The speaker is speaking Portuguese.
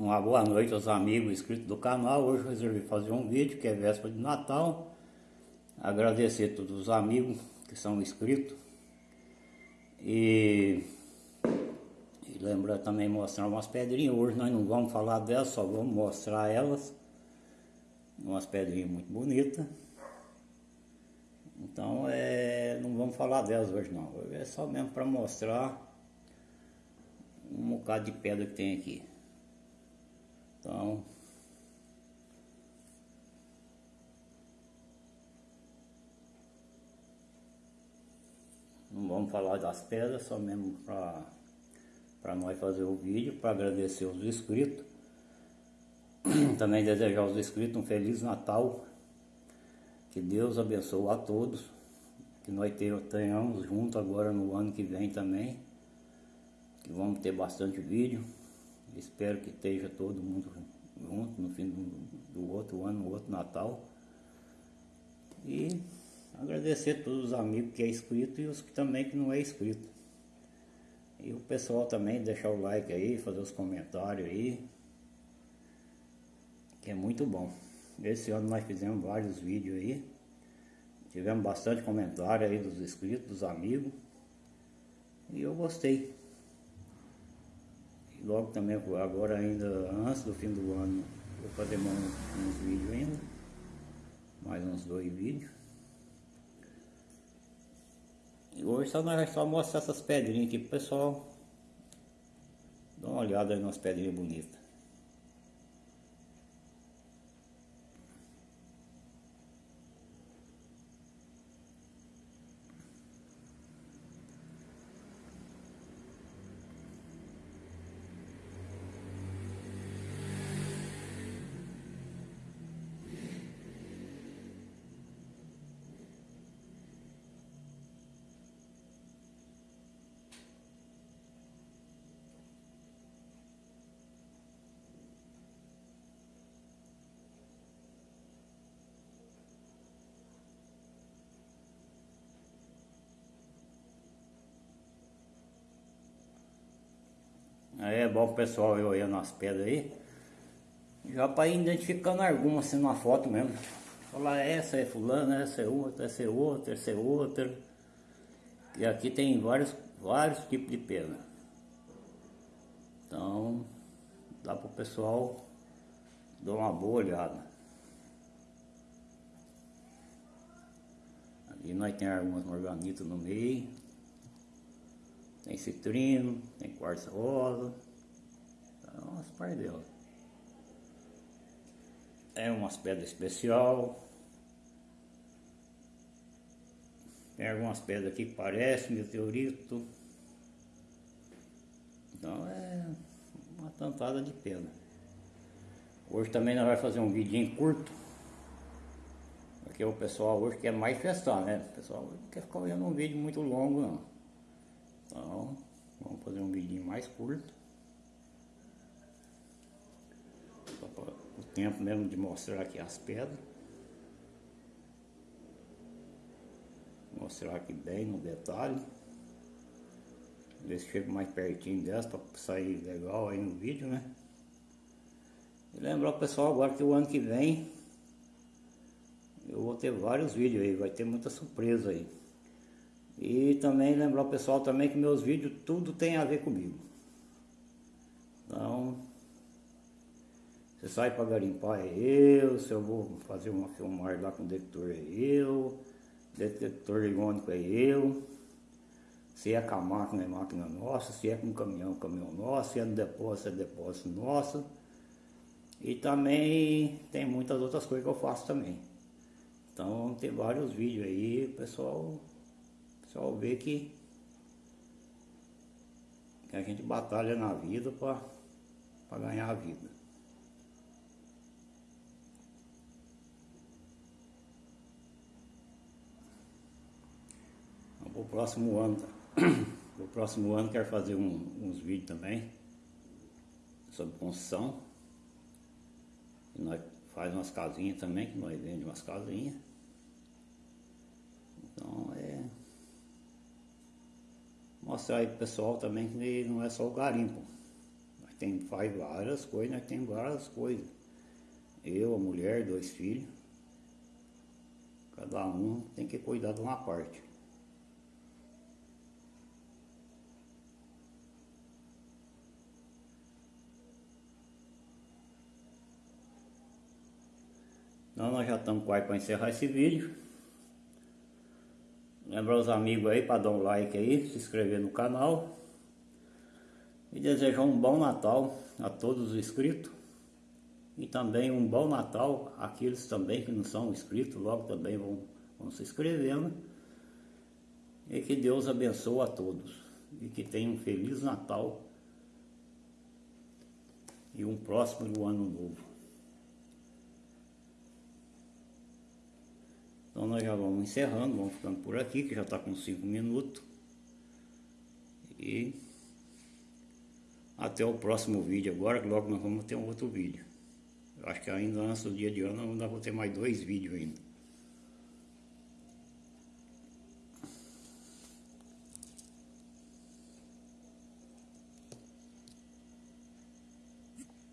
Uma boa noite aos amigos inscritos do canal. Hoje eu resolvi fazer um vídeo que é véspera de Natal. Agradecer a todos os amigos que são inscritos. E, e lembrar também mostrar umas pedrinhas. Hoje nós não vamos falar delas, só vamos mostrar elas. Umas pedrinhas muito bonitas. Então é, não vamos falar delas hoje não. É só mesmo para mostrar um bocado de pedra que tem aqui. Então, não vamos falar das pedras, só mesmo para nós fazer o vídeo, para agradecer os inscritos. Também desejar aos inscritos um Feliz Natal. Que Deus abençoe a todos. Que nós tenhamos junto agora no ano que vem também. Que vamos ter bastante vídeo. Espero que esteja todo mundo junto no fim do, do outro ano, no outro Natal. E agradecer a todos os amigos que é inscrito e os que também que não é inscrito. E o pessoal também deixar o like aí, fazer os comentários aí. Que é muito bom. Esse ano nós fizemos vários vídeos aí. Tivemos bastante comentário aí dos inscritos, dos amigos. E eu gostei. Logo também, agora ainda antes do fim do ano, vou fazer uns, uns vídeos ainda. Mais uns dois vídeos. E hoje só nós só mostrar essas pedrinhas aqui pro pessoal. Dá uma olhada aí nas pedrinhas bonitas. É bom o pessoal ir olhando as pedras aí. Já para ir identificando algumas assim numa foto mesmo. Falar essa é fulana, essa é outra, essa é outra, essa é outra. E aqui tem vários, vários tipos de pedra. Então dá para o pessoal dar uma boa olhada. Ali nós temos algumas morganitas no meio. Tem citrino, tem quartzo rosa. Então, as par delas. É umas pedras especial. Tem algumas pedras aqui que parecem meteorito. Então é uma tantada de pedra. Hoje também nós vamos fazer um vidinho curto. Porque o pessoal hoje quer mais festar, né? O pessoal não quer ficar olhando um vídeo muito longo não. Então, vamos fazer um vídeo mais curto. O tempo mesmo de mostrar aqui as pedras. Mostrar aqui bem no detalhe. Ver se chego mais pertinho dessa para sair legal aí no vídeo, né? E lembrar o pessoal agora que o ano que vem eu vou ter vários vídeos aí, vai ter muita surpresa aí. E também lembrar o pessoal também que meus vídeos tudo tem a ver comigo. Então, se sai para garimpar é eu, se eu vou fazer uma filmagem lá com detector é eu, detector igônico é eu, se é com a máquina é máquina nossa, se é com caminhão, caminhão nosso, se é no depósito é depósito nosso. E também tem muitas outras coisas que eu faço também. Então tem vários vídeos aí, pessoal só ver que, que a gente batalha na vida para ganhar a vida. Então, o próximo ano, o próximo ano quero fazer um, uns vídeos também sobre construção. E nós faz umas casinhas também, que nós vendemos umas casinhas. Então mostrar aí pro pessoal também que não é só o garimpo. Tem, faz várias coisas, nós temos várias coisas. Eu, a mulher, dois filhos. Cada um tem que cuidar de uma parte. Então nós já estamos quase para encerrar esse vídeo. Lembrar os amigos aí para dar um like aí, se inscrever no canal. E desejar um bom Natal a todos os inscritos. E também um bom Natal àqueles também que não são inscritos, logo também vão, vão se inscrevendo. E que Deus abençoe a todos. E que tenham um Feliz Natal e um próximo ano novo. Então nós já vamos encerrando, vamos ficando por aqui, que já está com 5 minutos. E até o próximo vídeo agora, que logo nós vamos ter um outro vídeo. Eu acho que ainda antes do dia de ano, ainda vou ter mais dois vídeos ainda.